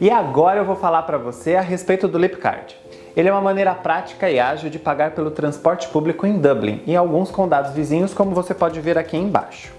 E agora eu vou falar para você a respeito do Lipcard. Ele é uma maneira prática e ágil de pagar pelo transporte público em Dublin e alguns condados vizinhos, como você pode ver aqui embaixo.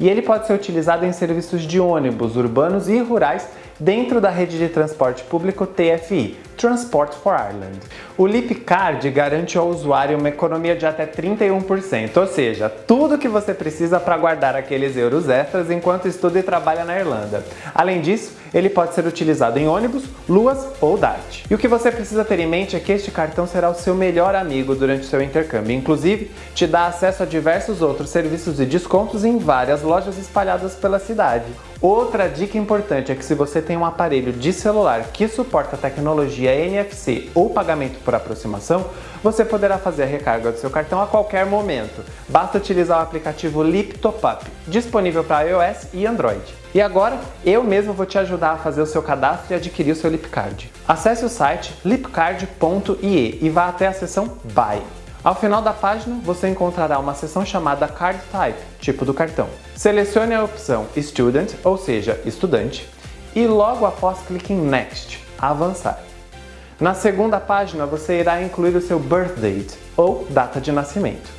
E ele pode ser utilizado em serviços de ônibus urbanos e rurais dentro da rede de transporte público TFI, Transport for Ireland. O Lipcard garante ao usuário uma economia de até 31%, ou seja, tudo que você precisa para guardar aqueles euros extras enquanto estuda e trabalha na Irlanda. Além disso, ele pode ser utilizado em ônibus, luas ou DART. E o que você precisa ter em mente é que este cartão será o seu melhor amigo durante o seu intercâmbio, inclusive te dá acesso a diversos outros serviços e descontos em várias lojas espalhadas pela cidade. Outra dica importante é que se você tem um aparelho de celular que suporta a tecnologia NFC ou pagamento por aproximação, você poderá fazer a recarga do seu cartão a qualquer momento. Basta utilizar o aplicativo Lip Top Up, disponível para iOS e Android. E agora, eu mesmo vou te ajudar a fazer o seu cadastro e adquirir o seu Lipcard. Acesse o site lipcard.ie e vá até a seção Buy. Ao final da página, você encontrará uma seção chamada Card Type, tipo do cartão. Selecione a opção Student, ou seja, estudante, e logo após clique em Next, avançar. Na segunda página, você irá incluir o seu birth date, ou data de nascimento.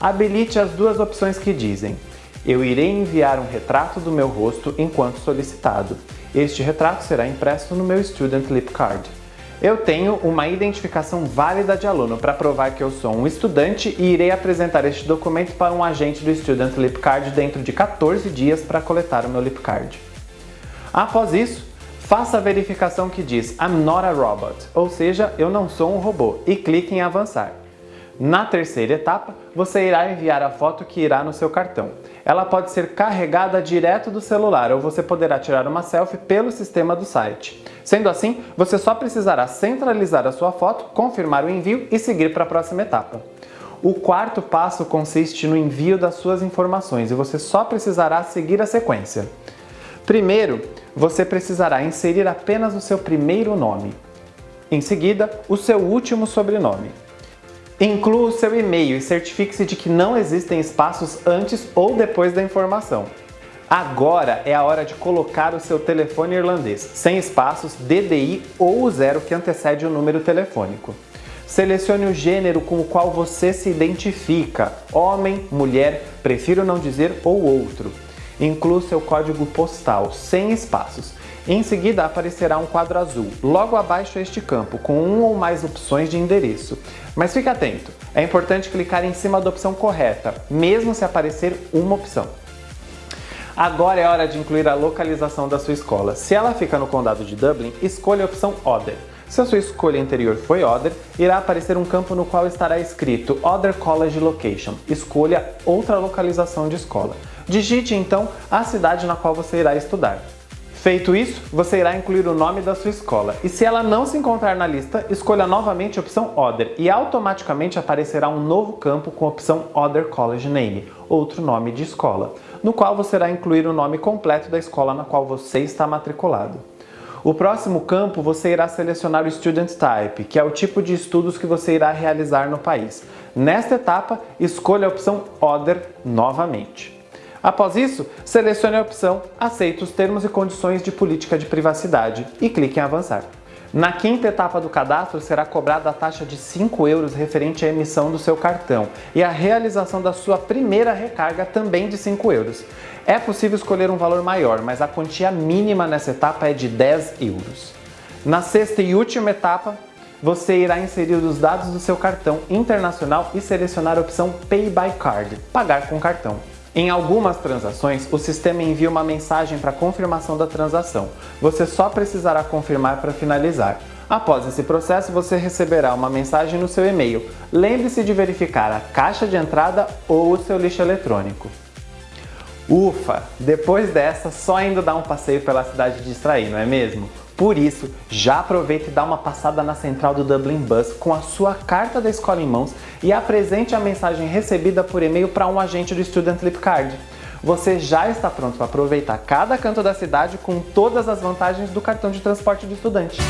Habilite as duas opções que dizem eu irei enviar um retrato do meu rosto enquanto solicitado. Este retrato será impresso no meu Student Lip Card. Eu tenho uma identificação válida de aluno para provar que eu sou um estudante e irei apresentar este documento para um agente do Student Lip Card dentro de 14 dias para coletar o meu Lip Card. Após isso, faça a verificação que diz I'm not a robot, ou seja, eu não sou um robô, e clique em avançar. Na terceira etapa, você irá enviar a foto que irá no seu cartão. Ela pode ser carregada direto do celular ou você poderá tirar uma selfie pelo sistema do site. Sendo assim, você só precisará centralizar a sua foto, confirmar o envio e seguir para a próxima etapa. O quarto passo consiste no envio das suas informações e você só precisará seguir a sequência. Primeiro, você precisará inserir apenas o seu primeiro nome. Em seguida, o seu último sobrenome. Inclua o seu e-mail e certifique-se de que não existem espaços antes ou depois da informação. Agora é a hora de colocar o seu telefone irlandês, sem espaços, DDI ou o zero que antecede o número telefônico. Selecione o gênero com o qual você se identifica, homem, mulher, prefiro não dizer ou outro. Inclua seu código postal, sem espaços. Em seguida aparecerá um quadro azul, logo abaixo este campo, com um ou mais opções de endereço. Mas fique atento, é importante clicar em cima da opção correta, mesmo se aparecer uma opção. Agora é hora de incluir a localização da sua escola. Se ela fica no condado de Dublin, escolha a opção Other. Se a sua escolha anterior foi Other, irá aparecer um campo no qual estará escrito Other College Location. Escolha outra localização de escola. Digite então a cidade na qual você irá estudar. Feito isso, você irá incluir o nome da sua escola e se ela não se encontrar na lista, escolha novamente a opção Other e automaticamente aparecerá um novo campo com a opção Other College Name, outro nome de escola, no qual você irá incluir o nome completo da escola na qual você está matriculado. O próximo campo você irá selecionar o Student Type, que é o tipo de estudos que você irá realizar no país. Nesta etapa, escolha a opção Other novamente. Após isso, selecione a opção Aceito os termos e condições de política de privacidade e clique em Avançar. Na quinta etapa do cadastro será cobrada a taxa de 5 euros referente à emissão do seu cartão e a realização da sua primeira recarga também de 5 euros. É possível escolher um valor maior, mas a quantia mínima nessa etapa é de 10 euros. Na sexta e última etapa, você irá inserir os dados do seu cartão internacional e selecionar a opção Pay by Card, pagar com cartão. Em algumas transações, o sistema envia uma mensagem para confirmação da transação. Você só precisará confirmar para finalizar. Após esse processo, você receberá uma mensagem no seu e-mail. Lembre-se de verificar a caixa de entrada ou o seu lixo eletrônico. Ufa! Depois dessa, só indo dar um passeio pela cidade de distrair, não é mesmo? Por isso, já aproveite e dá uma passada na central do Dublin Bus com a sua carta da escola em mãos e apresente a mensagem recebida por e-mail para um agente do Student Lip Card. Você já está pronto para aproveitar cada canto da cidade com todas as vantagens do cartão de transporte do estudante.